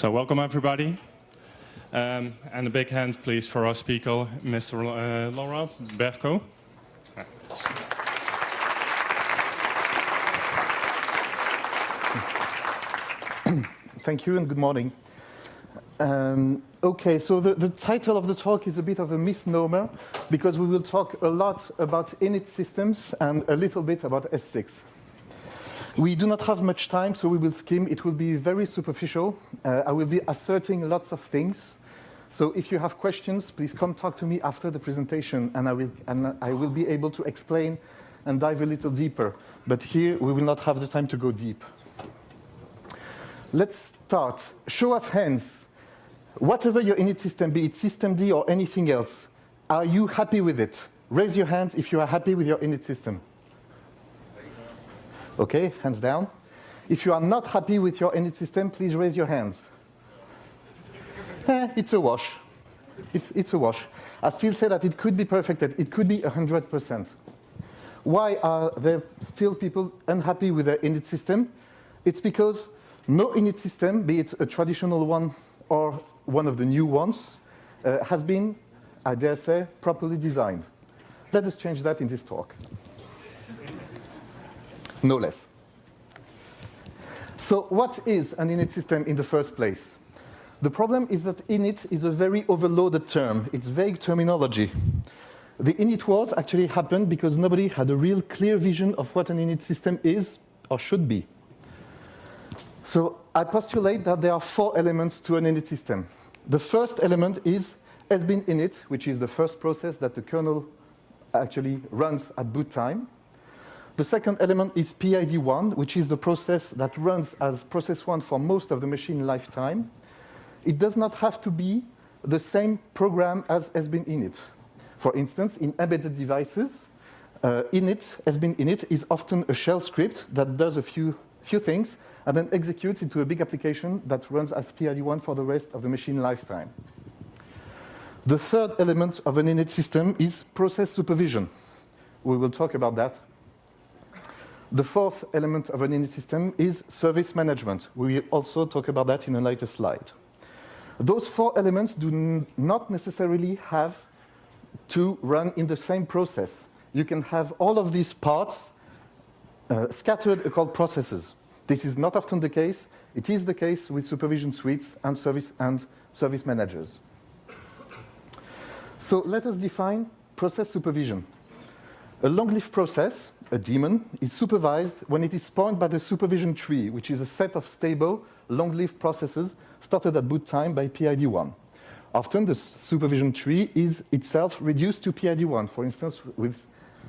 So welcome everybody. Um, and a big hand please for our speaker, Mr. Uh, Laurent Bercot. Thank you and good morning. Um, okay, so the, the, title of the talk is a bit of a misnomer because we will talk a lot about init systems and a little bit about S6. We do not have much time, so we will skim. It will be very superficial. Uh, I will be asserting lots of things. So if you have questions, please come talk to me after the presentation, and I will, and I will be able to explain and dive a little deeper. But here, we will not have the time to go deep. Let's start. Show of hands. Whatever your init system, be it systemd or anything else, are you happy with it? Raise your hands if you are happy with your init system. Okay, hands down. If you are not happy with your init system, please raise your hands. Eh, it's a wash. It's, it's a wash. I still say that it could be perfected. It could be 100%. Why are there still people unhappy with their init system? It's because no init system, be it a traditional one or one of the new ones, uh, has been, I dare say, properly designed. Let us change that in this talk no less. So what is an init system in the first place? The problem is that init is a very overloaded term. It's vague terminology. The init wars actually happened because nobody had a real clear vision of what an init system is or should be. So I postulate that there are four elements to an init system. The first element is sbin init, which is the first process that the kernel actually runs at boot time. The second element is PID1, which is the process that runs as process one for most of the machine lifetime. It does not have to be the same program as sbin init. For instance, in embedded devices, uh, init, sbin init, is often a shell script that does a few, few things and then executes into a big application that runs as PID1 for the rest of the machine lifetime. The third element of an init system is process supervision. We will talk about that the fourth element of an init system is service management. We will also talk about that in a later slide. Those four elements do not necessarily have to run in the same process. You can have all of these parts uh, scattered across processes. This is not often the case. It is the case with supervision suites and service, and service managers. So let us define process supervision. A long-lived process a daemon, is supervised when it is spawned by the supervision tree, which is a set of stable, long-lived processes started at boot time by PID1. Often the supervision tree is itself reduced to PID1. For instance, with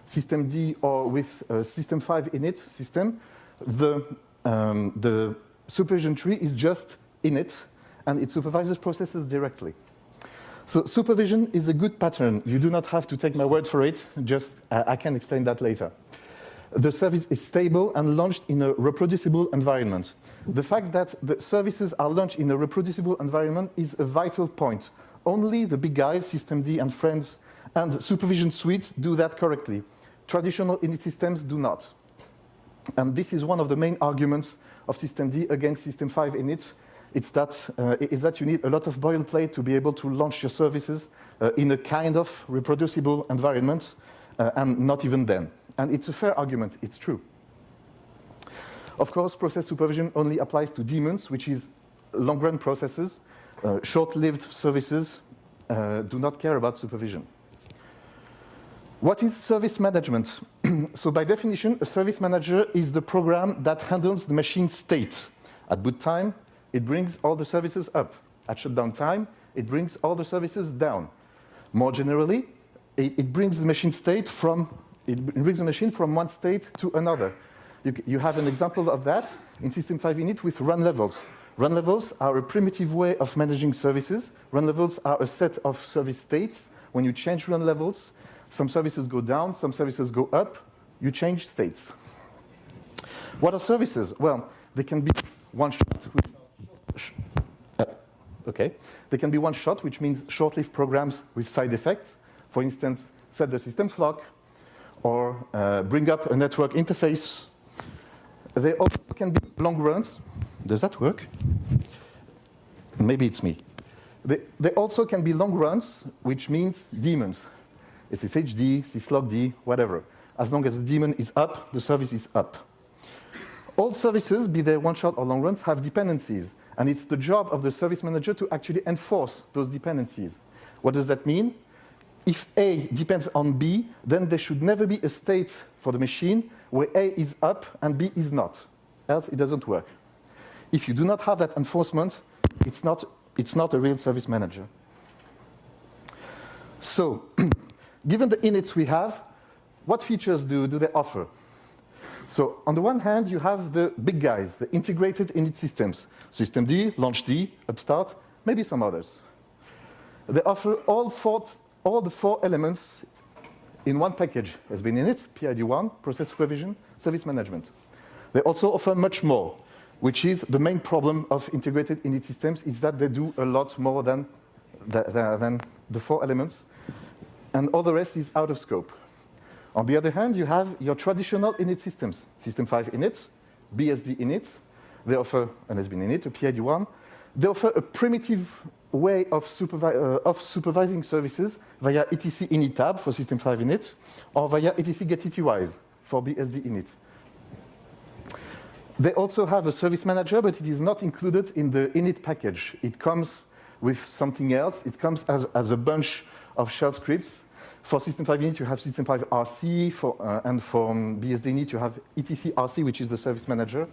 systemd or with system 5 init system, the, um, the supervision tree is just init, and it supervises processes directly. So supervision is a good pattern. You do not have to take my word for it, just uh, I can explain that later the service is stable and launched in a reproducible environment. The fact that the services are launched in a reproducible environment is a vital point. Only the big guys, systemd and friends, and supervision suites do that correctly. Traditional init systems do not. And this is one of the main arguments of systemd against system 5 init. It's that, uh, is that you need a lot of boilerplate to be able to launch your services uh, in a kind of reproducible environment, uh, and not even then. And it's a fair argument, it's true. Of course, process supervision only applies to daemons, which is long-run processes. Uh, Short-lived services uh, do not care about supervision. What is service management? so by definition, a service manager is the program that handles the machine state. At boot time, it brings all the services up. At shutdown time, it brings all the services down. More generally, it, it brings the machine state from it brings the machine from one state to another. You, you have an example of that in System 5 init with run levels. Run levels are a primitive way of managing services. Run levels are a set of service states. When you change run levels, some services go down, some services go up. You change states. What are services? Well, they can be one shot. Uh, okay. They can be one shot, which means short-lived programs with side effects. For instance, set the system clock, or uh, bring up a network interface. They also can be long runs. Does that work? maybe it's me. They, they also can be long runs, which means daemons. SSHD, syslogd, whatever. As long as the daemon is up, the service is up. All services, be they one-shot or long runs, have dependencies. And it's the job of the service manager to actually enforce those dependencies. What does that mean? If A depends on B, then there should never be a state for the machine where A is up and B is not. Else it doesn't work. If you do not have that enforcement, it's not, it's not a real service manager. So, given the inits we have, what features do, do they offer? So on the one hand, you have the big guys, the integrated init systems, systemd, launchd, upstart, maybe some others. They offer all, four, all the four elements in one package. sbin init, PID1, process supervision, service management. They also offer much more, which is the main problem of integrated init systems is that they do a lot more than the, the, than the four elements, and all the rest is out of scope. On the other hand, you have your traditional init systems, System 5 init, BSD init. They offer an SBIN init, a PID1. They offer a primitive way of, supervi uh, of, supervising services via etc init tab for System 5 init, or via etc getitywise for BSD init. They also have a service manager, but it is not included in the init package. It comes with something else. It comes as, as a bunch of shell scripts for System 5 init, you have System 5 RC, for, uh, and for BSD init, you have etc RC, which is the service manager.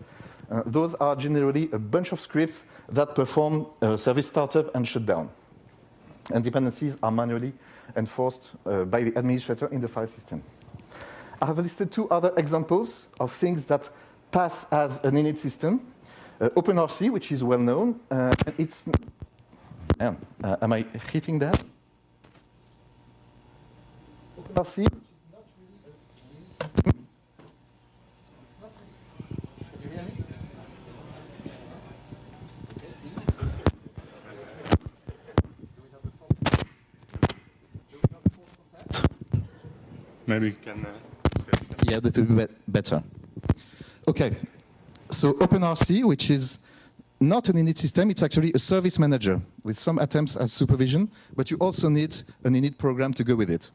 Uh, those are generally a bunch of scripts that perform uh, service startup and shutdown. And dependencies are manually enforced uh, by the administrator in the file system. I have listed two other examples of things that pass as an init system. Uh, OpenRC, which is well known, uh, it's, am I hitting that? Merci. Maybe you can. Uh, yeah, that would be better. Okay, so OpenRC, which is not an init system, it's actually a service manager with some attempts at supervision, but you also need an init program to go with it.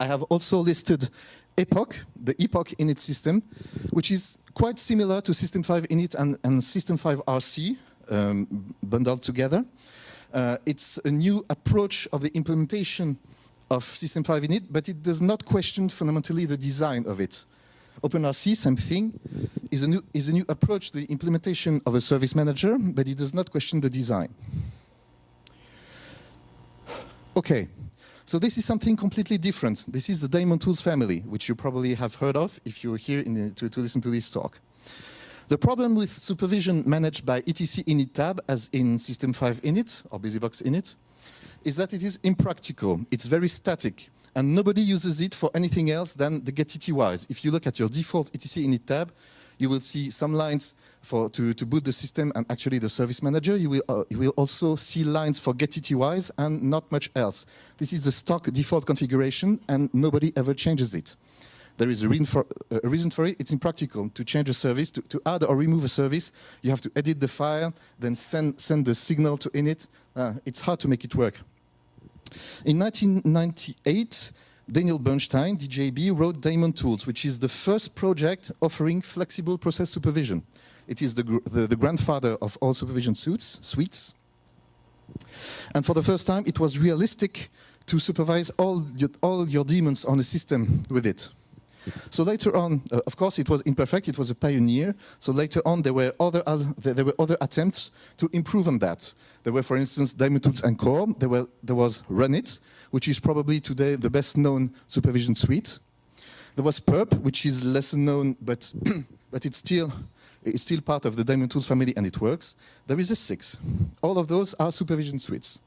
I have also listed Epoch, the Epoch init system, which is quite similar to System 5 init and, and System 5 RC um, bundled together. Uh, it's a new approach of the implementation of System 5 init, but it does not question fundamentally the design of it. OpenRC, same thing, is a, new, is a new approach to the implementation of a service manager, but it does not question the design. Okay, so this is something completely different. This is the Daemon Tools family, which you probably have heard of if you're here the, to, to listen to this talk. The problem with supervision managed by etc init tab, as in System 5 init or BusyBox init, is that it is impractical. It's very static, and nobody uses it for anything else than the gettys. If you look at your default etc init tab, you will see some lines for, to, to boot the system and actually the service manager. You will, uh, you will also see lines for gettys and not much else. This is the stock default configuration and nobody ever changes it. There is a reason for, uh, a reason for it. It's impractical to change a service, to, to, add or remove a service. You have to edit the file, then send, send the signal to init. Uh, it's hard to make it work. In 1998, Daniel Bernstein, DJB, wrote Daemon Tools, which is the first project offering flexible process supervision. It is the, the, the grandfather of all supervision suits, suites. And for the first time, it was realistic to supervise all your, all your daemons on a system with it. So later on, uh, of course, it was imperfect. It was a pioneer. So later on, there were other there were other attempts to improve on that. There were, for instance, Daemon Tools Encore. There were there was Runit, which is probably today the best known supervision suite. There was perp, which is less known, but but it's still it's still part of the Daemon Tools family and it works. There is S6. All of those are supervision suites.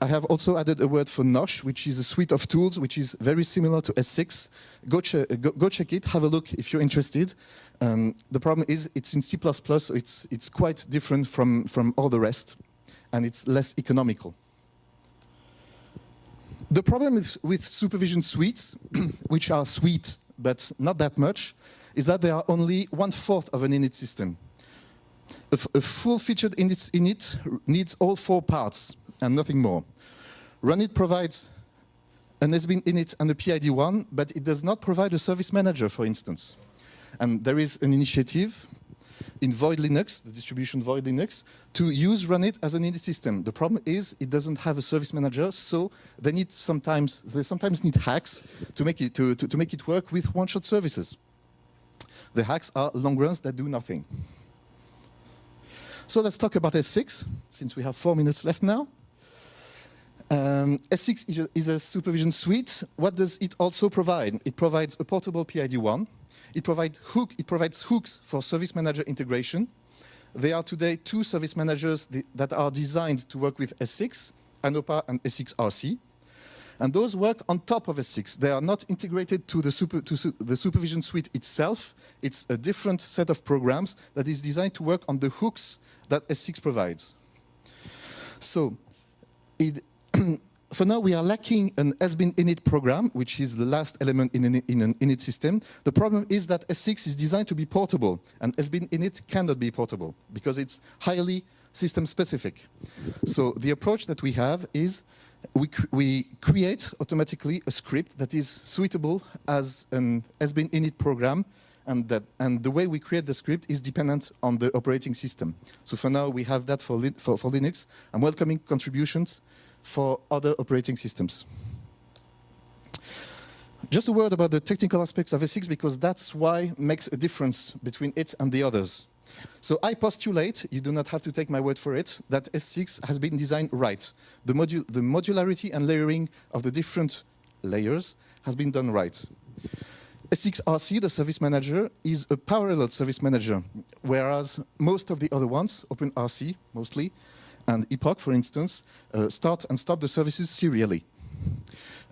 I have also added a word for Nosh, which is a suite of tools which is very similar to S6. Go, go, go check it, have a look if you're interested. Um, the problem is it's in C++, so it's, it's quite different from, from all the rest, and it's less economical. The problem with, with supervision suites, which are sweet but not that much, is that they are only one-fourth of an init system. A full-featured init, init needs all four parts and nothing more. Runit provides an SBIN init and a PID1, but it does not provide a service manager, for instance. And there is an initiative in Void Linux, the distribution Void Linux, to use Runit as an init system. The problem is it doesn't have a service manager, so they need sometimes they sometimes need hacks to make it to, to, to make it work with one-shot services. The hacks are long runs that do nothing. So let's talk about S6, since we have four minutes left now. Um, S6 is a, is a, supervision suite. What does it also provide? It provides a portable PID1. It, provide hook, it provides hooks for service manager integration. There are today two service managers that are designed to work with S6, ANOPA and S6RC. And those work on top of S6. They are not integrated to the, super, to su the supervision suite itself. It's a different set of programs that is designed to work on the hooks that S6 provides. So it, for now, we are lacking an SBIN init program, which is the last element in an, in an, init system. The problem is that S6 is designed to be portable, and SBIN init cannot be portable because it's highly system specific. So the approach that we have is we, cr we create automatically a script that is suitable as an SBIN init program and, that, and the way we create the script is dependent on the operating system. So for now, we have that for, for, for Linux. I'm welcoming contributions for other operating systems. Just a word about the technical aspects of S6 because that's why makes a difference between it and the others. So I postulate, you do not have to take my word for it, that S6 has been designed right. The, the modularity and layering of the different layers has been done right. S6RC, the service manager, is a parallel service manager, whereas most of the other ones, OpenRC mostly, and Epoch, for instance, uh, start and stop the services serially.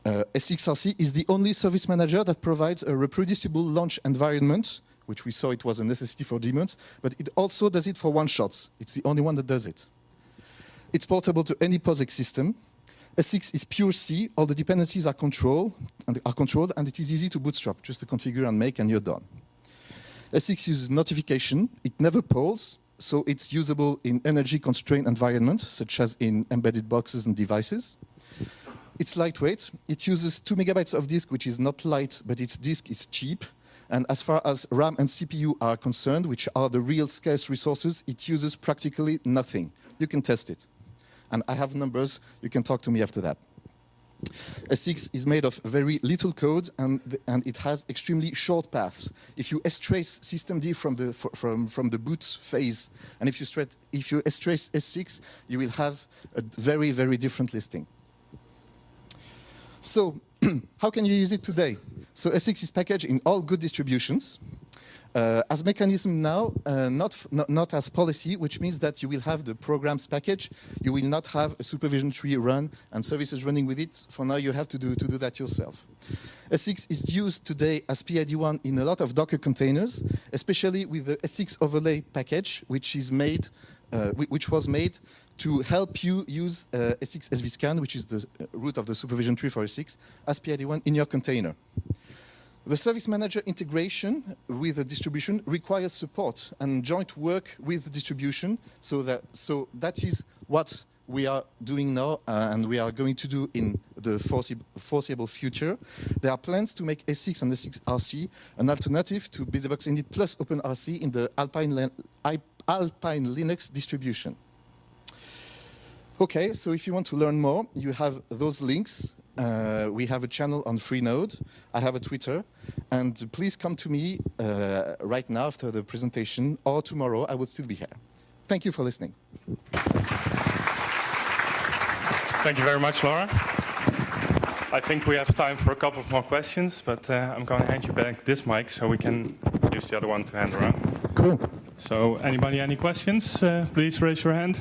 Uh, S6RC is the only service manager that provides a reproducible launch environment, which we saw it was a necessity for daemons, but it also does it for one-shots. It's the only one that does it. It's portable to any POSIX system. S6 is pure C, all the dependencies are, control, and are controlled, and it is easy to bootstrap, just to configure and make, and you're done. S6 uses notification, it never polls, so it's usable in energy-constrained environments, such as in embedded boxes and devices. It's lightweight. It uses 2 megabytes of disk, which is not light, but its disk is cheap. And as far as RAM and CPU are concerned, which are the real scarce resources, it uses practically nothing. You can test it. And I have numbers. You can talk to me after that. S6 is made of very little code and, and it has extremely short paths. If you strace systemd from the, from, from the boot phase, and if you, if you strace S6, you will have a very, very different listing. So how can you use it today? So S6 is packaged in all good distributions. Uh, as mechanism now, uh, not, not, not, as policy, which means that you will have the programs package, you will not have a supervision tree run and services running with it. For now, you have to do, to do that yourself. S6 is used today as PID1 in a lot of Docker containers, especially with the S6 overlay package, which is made, uh, which was made to help you use uh, S6 svscan, which is the uh, root of the supervision tree for S6, as PID1 in your container. The service manager integration with the distribution requires support and joint work with the distribution. So that, so that is what we are doing now uh, and we are going to do in the foreseeable future. There are plans to make S6 and S6RC an alternative to BusyBox Init plus OpenRC in the Alpine, Alpine Linux distribution. Okay, so if you want to learn more, you have those links uh, we have a channel on Freenode. I have a Twitter. And please come to me uh, right now after the presentation or tomorrow. I will still be here. Thank you for listening. Thank you very much, Laurent. I think we have time for a couple of more questions, but uh, I'm going to hand you back this mic so we can use the other one to hand around. Cool. So anybody any questions? Uh, please raise your hand.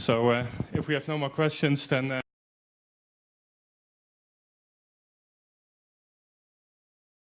So uh, if we have no more questions, then uh,